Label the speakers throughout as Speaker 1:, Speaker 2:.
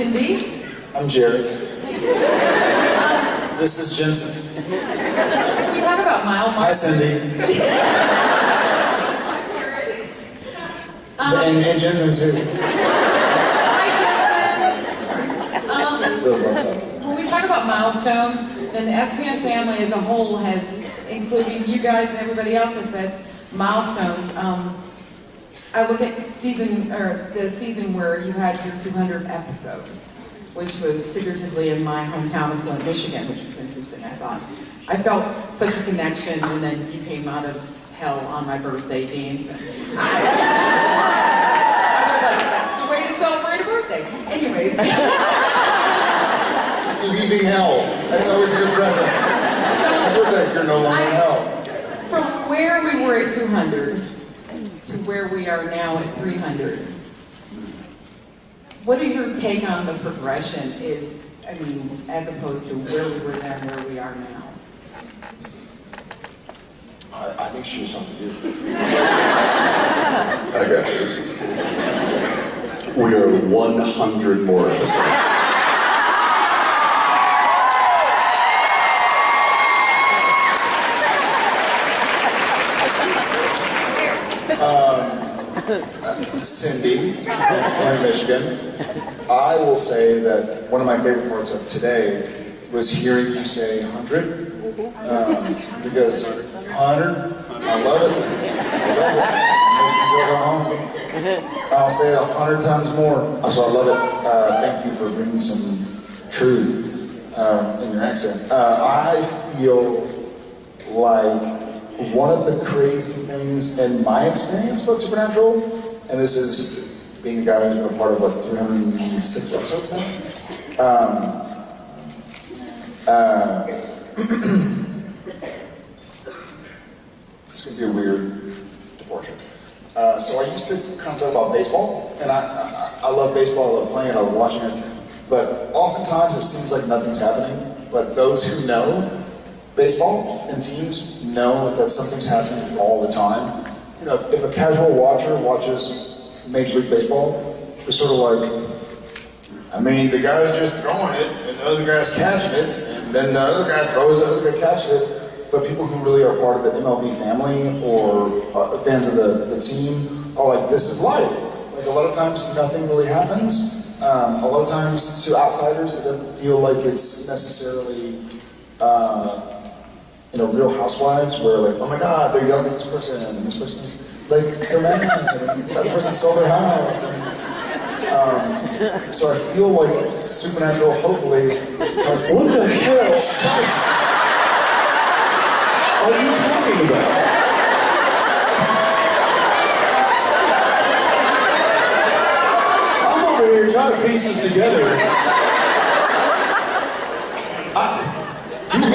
Speaker 1: Cindy.
Speaker 2: I'm Jerry. this is Jensen.
Speaker 1: Can we talk about Mile
Speaker 2: Hi, Cindy. and, and Jensen too.
Speaker 1: Um,
Speaker 2: Feels like
Speaker 1: when we talk about milestones, then the SPN family as a whole has, including you guys and everybody else, has said milestones. Um, I look at season, or the season where you had your 200th episode, which was figuratively in my hometown of Flint, Michigan, which was interesting, I thought. I felt such a connection, and then you came out of hell on my birthday dance. and I, I was like, that's the way to celebrate a birthday. Anyways.
Speaker 2: Leaving hell. That's always a good present. Happy birthday, you're no longer in hell.
Speaker 1: From where we were at 200 to where we are now at 300, what is your take on the progression is, I mean, as opposed to where we were then where we are now?
Speaker 2: I, I think she was talking to you.
Speaker 3: I got this. We are 100 more episodes.
Speaker 2: Cindy from Michigan. I will say that one of my favorite parts of today was hearing you say 100. Um, because 100, I love it. I love it. I'll say a hundred times more. So I love it. Uh, thank you for bringing some truth um, in your accent. Uh, I feel like one of the crazy things in my experience about Supernatural, and this is being a guy who's been a part of what 306 episodes now. Um, uh, this could be a weird proportion. Uh, so I used to kind of talk about baseball, and I, I, I love baseball, I love playing it, I love watching it, but oftentimes it seems like nothing's happening. But those who know baseball and teams know that something's happening all the time. You know, if, if a casual watcher watches Major League Baseball, they're sort of like, I mean, the guy's just throwing it, and the other guy's catching it, and then the other guy throws it, the other guy catches it. But people who really are part of the MLB family or uh, fans of the, the team are like, this is life. Like a lot of times, nothing really happens. Um, a lot of times, to outsiders, it doesn't feel like it's necessarily, uh, you know, Real Housewives, where like, oh my God, they're yelling at this person, and this person's like so mad, and that person sold their house. And, um, so I feel like Supernatural, hopefully, has
Speaker 4: What the hell are you talking about? I'm over here trying to piece this together.
Speaker 2: Give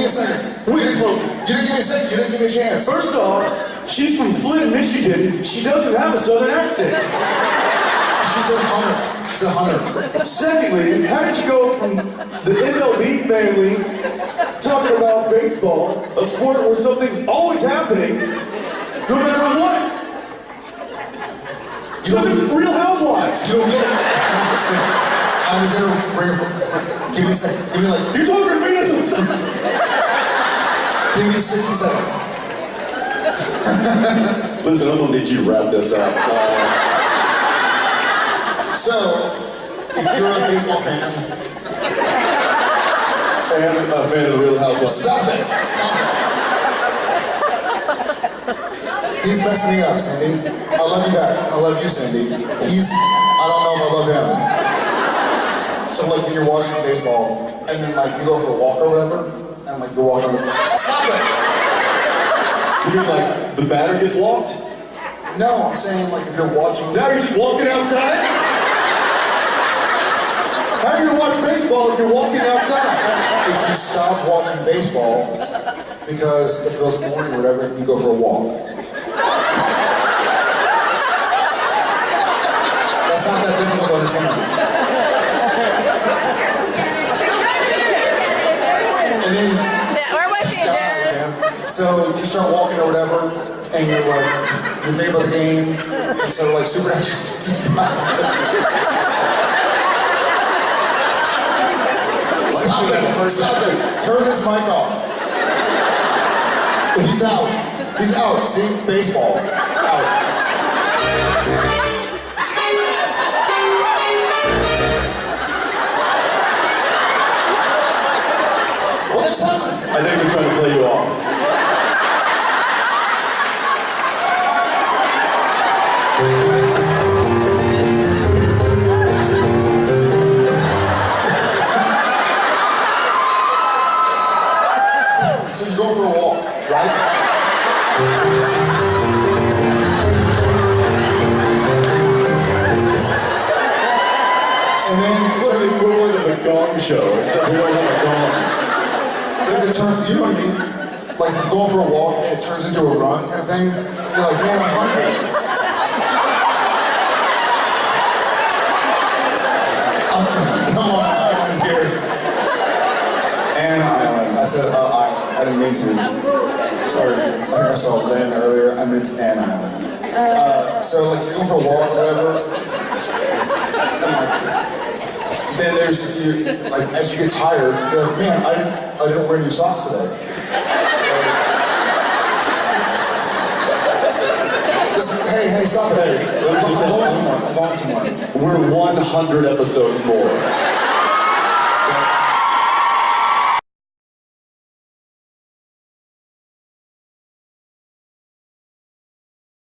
Speaker 2: me a second.
Speaker 4: Wait, from,
Speaker 2: You didn't give me a second. You didn't give me a chance.
Speaker 4: first off, she's from Flint, Michigan. She doesn't have a southern accent.
Speaker 2: She's a hunter. She's a hunter.
Speaker 4: Secondly, how did you go from the MLB family talking about baseball, a sport where something's always happening, no matter what?
Speaker 2: You
Speaker 4: To Real Housewives.
Speaker 2: you don't get it. I was gonna bring up. Give me a second. Give me like.
Speaker 4: You're talking to me as a...
Speaker 2: Give me 60 seconds.
Speaker 3: Listen, I'm gonna need you to wrap this up. Uh,
Speaker 2: So, if you're a baseball fan,
Speaker 3: and a fan of the Real Housewives.
Speaker 2: stop it. Stop it. He's messing me up, Cindy. I love you back. I love you, Cindy. He's. I don't know if I love him. So like when you're watching baseball and then like you go for a walk or whatever, and like you walk on the. Stop it.
Speaker 4: You're like, the batter gets walked?
Speaker 2: No, I'm saying like if you're watching.
Speaker 4: Now you're just walking outside? How are you gonna watch baseball if you're walking outside?
Speaker 2: if you stop watching baseball because it feels boring or whatever, you go for a walk. That's not that difficult to understand. And then
Speaker 5: Yeah, we're with you, Jared.
Speaker 2: man. So you start walking or whatever, and you're like, you're thinking about the game, and so like supernatural. Stop it, stop it. Turn his mic off. He's out. He's out. See? Baseball. Out. So you go for a walk, right? And then
Speaker 3: It's like the equivalent a gong show, except we don't have a gong.
Speaker 2: But if it turns, you know what I mean? Like you go for a walk and it turns into a run kind of thing. You're like, man, I'm hungry. I'm, come on, I'm here. And I, said, uh, I, I didn't mean to. Sorry, I saw Lynn earlier. I meant Ann Island. Uh, so like you go for a walk or whatever. then there's you, like as you get tired, you're like, man, I didn't I didn't wear new socks today. So, just, hey, hey, stop it.
Speaker 3: Hey, let me just-
Speaker 2: I'm going somewhere. I'm going somewhere.
Speaker 3: We're 100 episodes more.